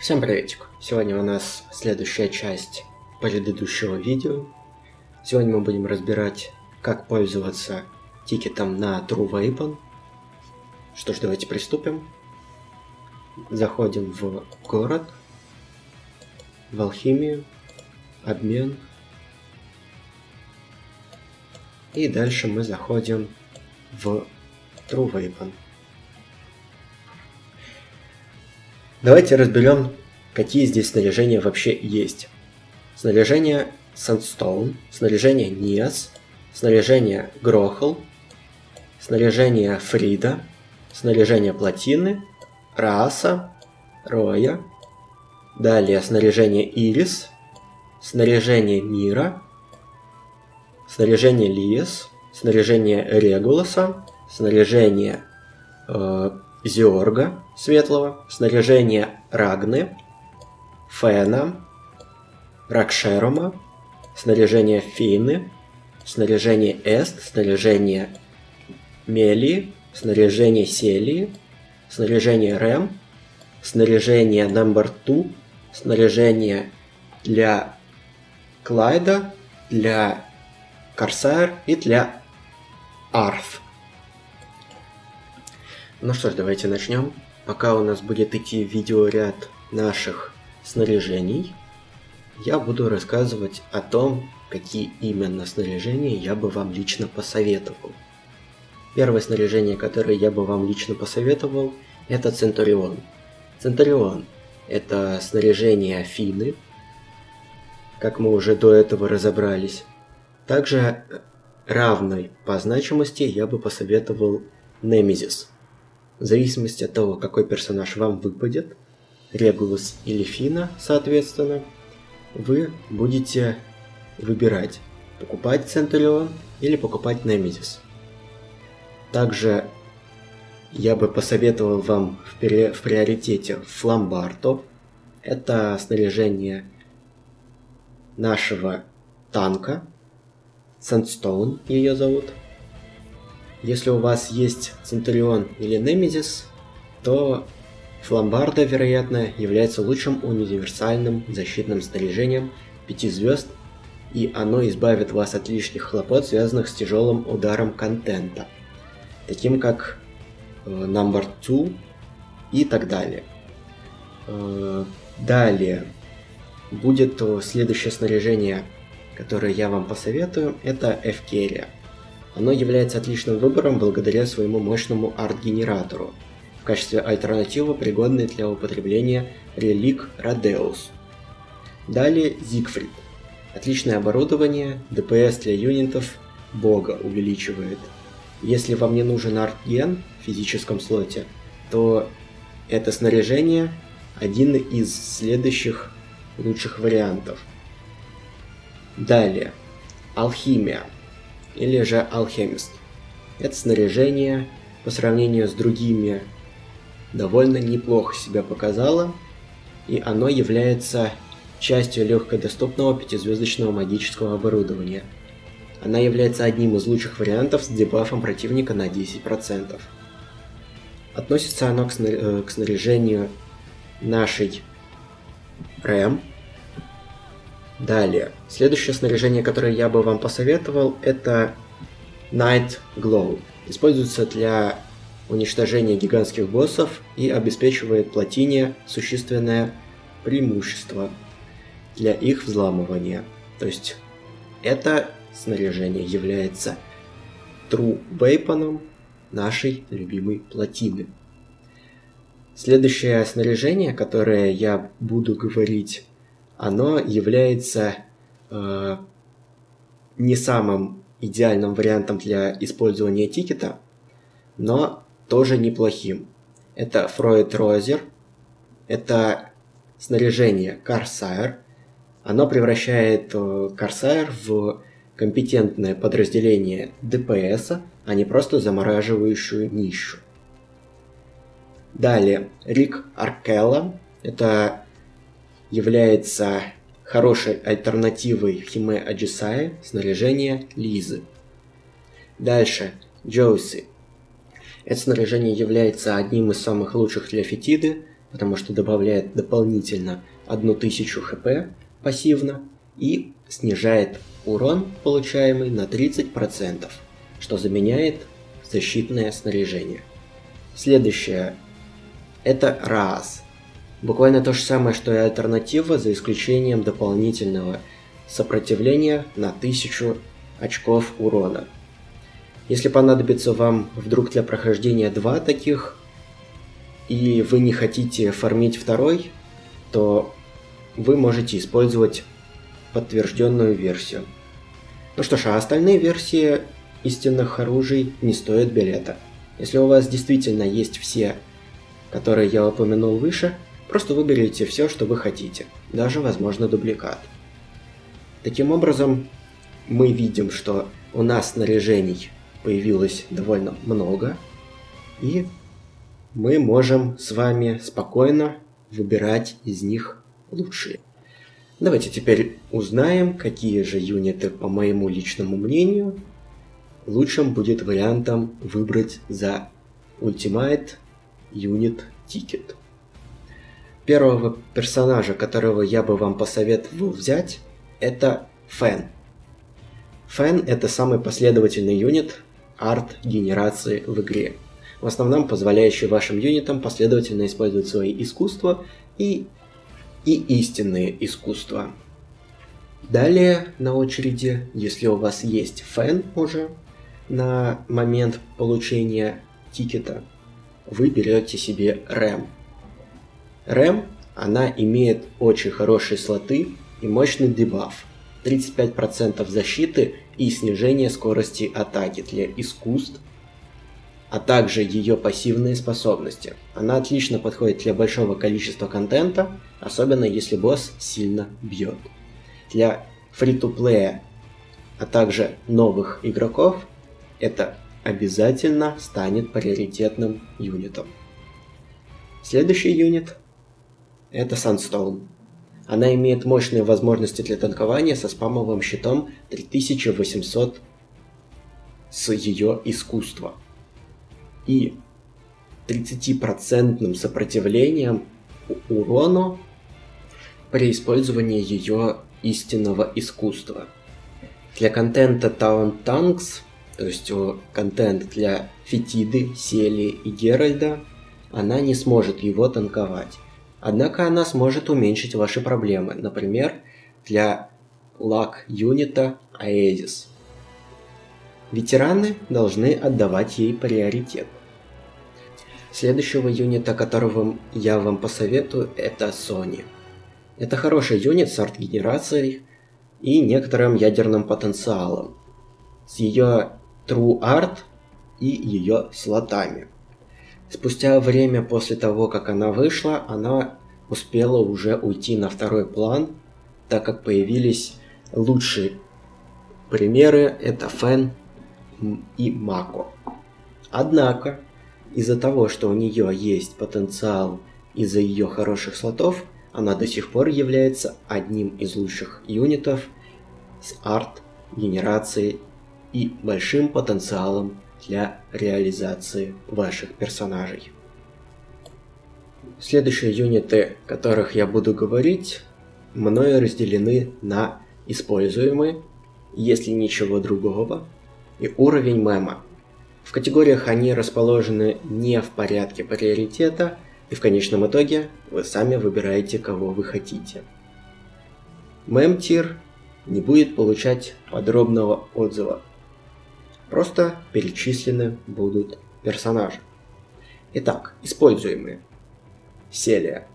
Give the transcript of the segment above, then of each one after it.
Всем приветик! Сегодня у нас следующая часть предыдущего видео. Сегодня мы будем разбирать, как пользоваться тикетом на True Weapon. Что ж, давайте приступим. Заходим в город, в алхимию, обмен. И дальше мы заходим в True Давайте разберем, какие здесь снаряжения вообще есть. Снаряжение Sandstone, снаряжение Ниас, снаряжение Грохл, снаряжение Фрида, снаряжение Плотины, Раса, Роя, далее снаряжение Ирис, снаряжение Мира, снаряжение Лиес, снаряжение Регуласа, снаряжение э, Зиорга Светлого, снаряжение Рагны, Фена, Ракшерома, снаряжение Фины, снаряжение Эст, снаряжение Мели, снаряжение Селии, снаряжение Рэм, снаряжение Number 2, снаряжение для Клайда, для Корсайр и для Арф. Ну что ж, давайте начнем. Пока у нас будет идти видеоряд наших снаряжений, я буду рассказывать о том, какие именно снаряжения я бы вам лично посоветовал. Первое снаряжение, которое я бы вам лично посоветовал, это Центурион. Центурион – это снаряжение Афины, как мы уже до этого разобрались. Также равной по значимости я бы посоветовал Немезис – в зависимости от того, какой персонаж вам выпадет, Регулус или Фина, соответственно, вы будете выбирать, покупать Центурион или покупать Немезис. Также я бы посоветовал вам в, при... в приоритете Фламбарто. Это снаряжение нашего танка. Сандстоун ее зовут. Если у вас есть Центурион или Немезис, то Фламбарда, вероятно, является лучшим универсальным защитным снаряжением 5 звезд, и оно избавит вас от лишних хлопот, связанных с тяжелым ударом контента, таким как э, Number 2 и так далее. Э, далее будет следующее снаряжение, которое я вам посоветую, это Эвкерия. Оно является отличным выбором благодаря своему мощному арт-генератору, в качестве альтернативы пригодной для употребления релик Радеус. Далее Зигфрид. Отличное оборудование, ДПС для юнитов бога увеличивает. Если вам не нужен арт-ген в физическом слоте, то это снаряжение один из следующих лучших вариантов. Далее. Алхимия или же алхимист. Это снаряжение по сравнению с другими довольно неплохо себя показало, и оно является частью легкодоступного пятизвездочного магического оборудования. Она является одним из лучших вариантов с дебафом противника на 10%. Относится оно э, к снаряжению нашей рэм, Далее. Следующее снаряжение, которое я бы вам посоветовал, это Night Glow. Используется для уничтожения гигантских боссов и обеспечивает плотине существенное преимущество для их взламывания. То есть это снаряжение является True Weapon нашей любимой плотины. Следующее снаряжение, которое я буду говорить оно является э, не самым идеальным вариантом для использования тикета, но тоже неплохим. Это Фройд Розер, это снаряжение Corsair. Оно превращает Corsair э, в компетентное подразделение ДПС, а не просто замораживающую нищу. Далее, Рик Аркелла. Это является хорошей альтернативой Химе Аджисае снаряжение Лизы. Дальше, Джоуси. Это снаряжение является одним из самых лучших для Фетиды, потому что добавляет дополнительно 1000 хп пассивно и снижает урон, получаемый на 30%, что заменяет защитное снаряжение. Следующее это раз. Буквально то же самое, что и альтернатива, за исключением дополнительного сопротивления на 1000 очков урона. Если понадобится вам вдруг для прохождения два таких, и вы не хотите фармить второй, то вы можете использовать подтвержденную версию. Ну что ж, а остальные версии истинных оружий не стоят билета. Если у вас действительно есть все, которые я упомянул выше, просто выберите все, что вы хотите, даже, возможно, дубликат. Таким образом, мы видим, что у нас снаряжений появилось довольно много, и мы можем с вами спокойно выбирать из них лучшие. Давайте теперь узнаем, какие же юниты, по моему личному мнению, лучшим будет вариантом выбрать за Ultimate Unit Ticket. Первого персонажа, которого я бы вам посоветовал взять, это Фэн. Фэн это самый последовательный юнит арт-генерации в игре, в основном позволяющий вашим юнитам последовательно использовать свои искусства и, и истинные искусства. Далее на очереди, если у вас есть фэн уже на момент получения тикета, вы берете себе рэм. Рэм, она имеет очень хорошие слоты и мощный дебаф. 35% защиты и снижение скорости атаки для искусств, а также ее пассивные способности. Она отлично подходит для большого количества контента, особенно если босс сильно бьет. Для фри-то-плея, а также новых игроков, это обязательно станет приоритетным юнитом. Следующий юнит это Sunstone. Она имеет мощные возможности для танкования со спамовым щитом 3800 с ее искусства. И 30% сопротивлением урону при использовании ее истинного искусства. Для контента Town Tanks, то есть контент для Фетиды, Сели и Геральда, она не сможет его танковать. Однако она сможет уменьшить ваши проблемы, например, для лак-юнита Aegis. Ветераны должны отдавать ей приоритет. Следующего юнита, которого я вам посоветую, это Sony. Это хороший юнит с арт-генерацией и некоторым ядерным потенциалом, с ее True Art и ее слотами. Спустя время после того, как она вышла, она успела уже уйти на второй план, так как появились лучшие примеры, это Фэн и Мако. Однако, из-за того, что у нее есть потенциал из-за ее хороших слотов, она до сих пор является одним из лучших юнитов с арт, генерацией и большим потенциалом для реализации ваших персонажей. Следующие юниты, о которых я буду говорить, мною разделены на используемые, если ничего другого, и уровень мема. В категориях они расположены не в порядке приоритета, и в конечном итоге вы сами выбираете, кого вы хотите. Мем-тир не будет получать подробного отзыва, Просто перечислены будут персонажи. Итак, используемые. Селия.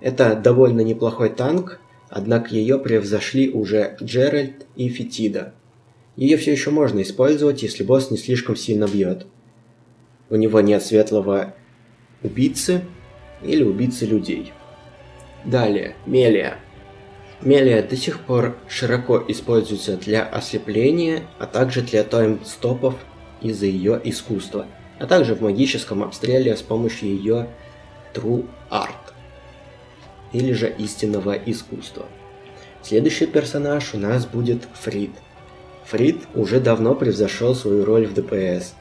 Это довольно неплохой танк, однако ее превзошли уже Джеральд и Фетида. Ее все еще можно использовать, если босс не слишком сильно бьет. У него нет светлого убийцы или убийцы людей. Далее, Мелия. Мелия до сих пор широко используется для ослепления, а также для тайм-стопов из-за ее искусства, а также в магическом обстреле с помощью ее True Art, или же истинного искусства. Следующий персонаж у нас будет Фрид. Фрид уже давно превзошел свою роль в ДПС.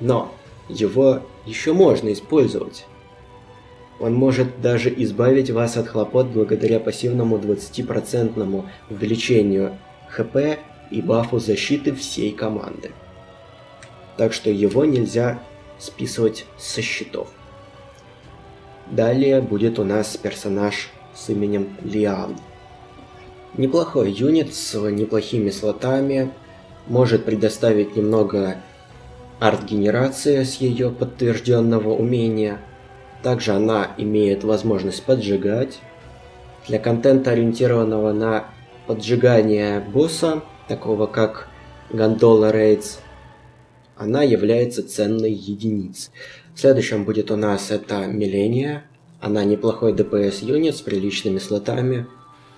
Но его еще можно использовать. Он может даже избавить вас от хлопот благодаря пассивному 20% увеличению ХП и бафу защиты всей команды. Так что его нельзя списывать со счетов. Далее будет у нас персонаж с именем Лиан. Неплохой юнит с неплохими слотами, может предоставить немного арт-генерации с ее подтвержденного умения. Также она имеет возможность поджигать. Для контента, ориентированного на поджигание босса, такого как Гондола Рейдс, она является ценной единицей. Следующим будет у нас это Милления. Она неплохой ДПС юнит с приличными слотами.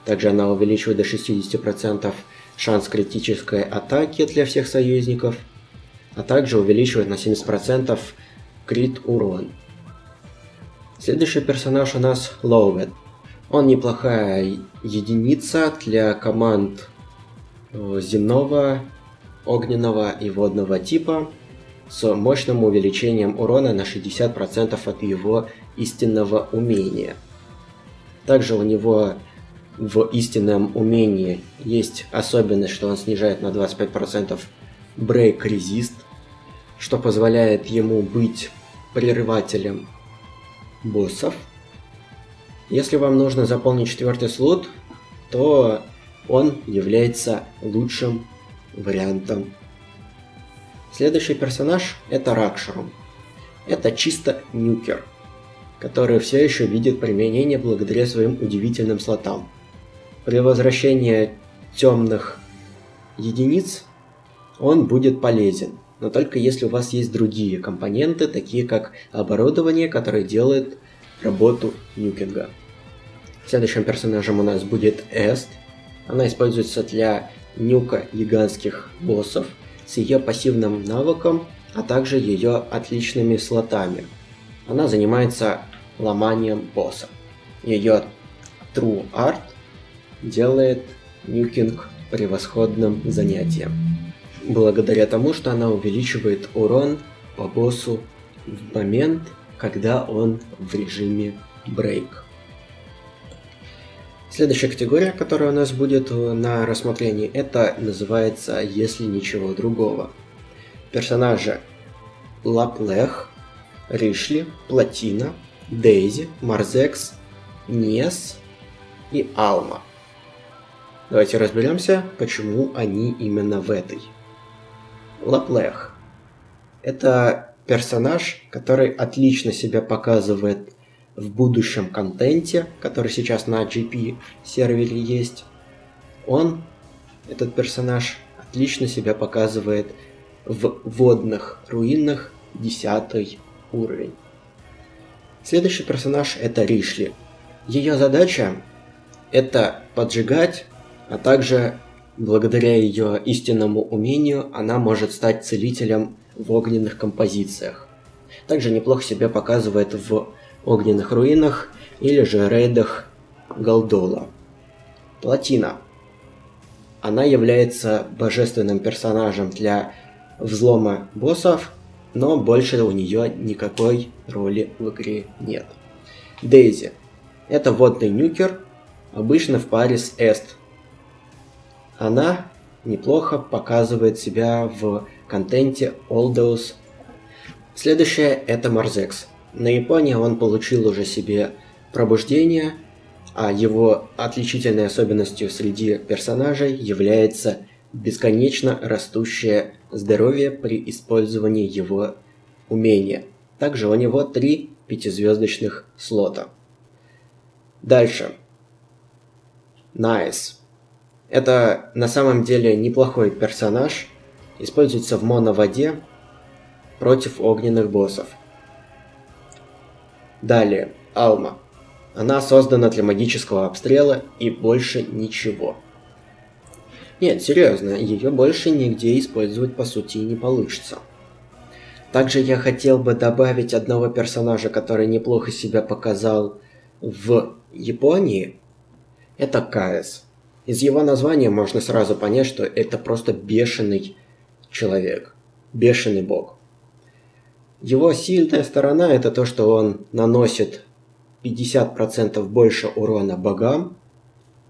Также она увеличивает до 60% шанс критической атаки для всех союзников, а также увеличивает на 70% крит урон. Следующий персонаж у нас Лоуэт. Он неплохая единица для команд э, земного, огненного и водного типа с мощным увеличением урона на 60% от его истинного умения. Также у него в истинном умении есть особенность, что он снижает на 25% Break Resist, что позволяет ему быть прерывателем боссов. Если вам нужно заполнить четвертый слот, то он является лучшим вариантом. Следующий персонаж это Ракшарум. Это чисто нюкер, который все еще видит применение благодаря своим удивительным слотам. При возвращении темных единиц он будет полезен, но только если у вас есть другие компоненты, такие как оборудование, которое делает работу нюкинга. Следующим персонажем у нас будет Эст. Она используется для нюка гигантских боссов с ее пассивным навыком, а также ее отличными слотами. Она занимается ломанием босса. Ее True Art делает нюкинг превосходным занятием. Благодаря тому, что она увеличивает урон по боссу в момент, когда он в режиме брейк. Следующая категория, которая у нас будет на рассмотрении, это называется «Если ничего другого». Персонажи Лаплех, Ришли, Платина, Дейзи, Марзекс, Нес и Алма. Давайте разберемся, почему они именно в этой. Лаплех. Это персонаж, который отлично себя показывает в будущем контенте, который сейчас на GP сервере есть. Он, этот персонаж, отлично себя показывает в водных руинах 10 уровень. Следующий персонаж это Ришли. Ее задача это поджигать а также благодаря ее истинному умению она может стать целителем в огненных композициях. Также неплохо себя показывает в огненных руинах или же рейдах Голдола. Платина. Она является божественным персонажем для взлома боссов, но больше у нее никакой роли в игре нет. Дейзи. Это водный нюкер, обычно в паре с Эст, она неплохо показывает себя в контенте Oldos. Следующее это Марзекс. На Японии он получил уже себе пробуждение, а его отличительной особенностью среди персонажей является бесконечно растущее здоровье при использовании его умения. Также у него три пятизвездочных слота. Дальше. Nice. Это на самом деле неплохой персонаж. Используется в моноводе против огненных боссов. Далее, Алма. Она создана для магического обстрела и больше ничего. Нет, серьезно, ее больше нигде использовать по сути не получится. Также я хотел бы добавить одного персонажа, который неплохо себя показал в Японии. Это Каэс. Из его названия можно сразу понять, что это просто бешеный человек, бешеный бог. Его сильная сторона это то, что он наносит 50% больше урона богам,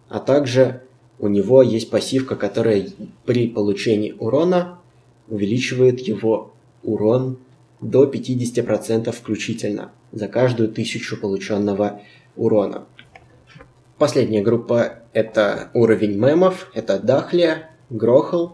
а также у него есть пассивка, которая при получении урона увеличивает его урон до 50% включительно за каждую тысячу полученного урона. Последняя группа это уровень мемов, это Дахлия, Грохл,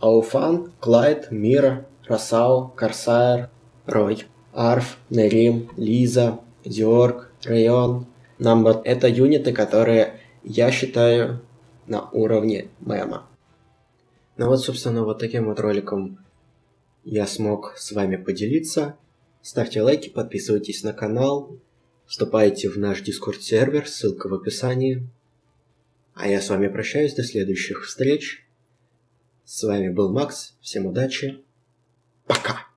Ауфан, Клайд, Мира, Росау, Корсайр, Рой, Арф, Нерим, Лиза, Диорг, Район, Намбот. Это юниты, которые я считаю на уровне мема. Ну вот, собственно, вот таким вот роликом я смог с вами поделиться. Ставьте лайки, подписывайтесь на канал, вступайте в наш дискорд сервер, ссылка в описании. А я с вами прощаюсь, до следующих встреч. С вами был Макс, всем удачи, пока!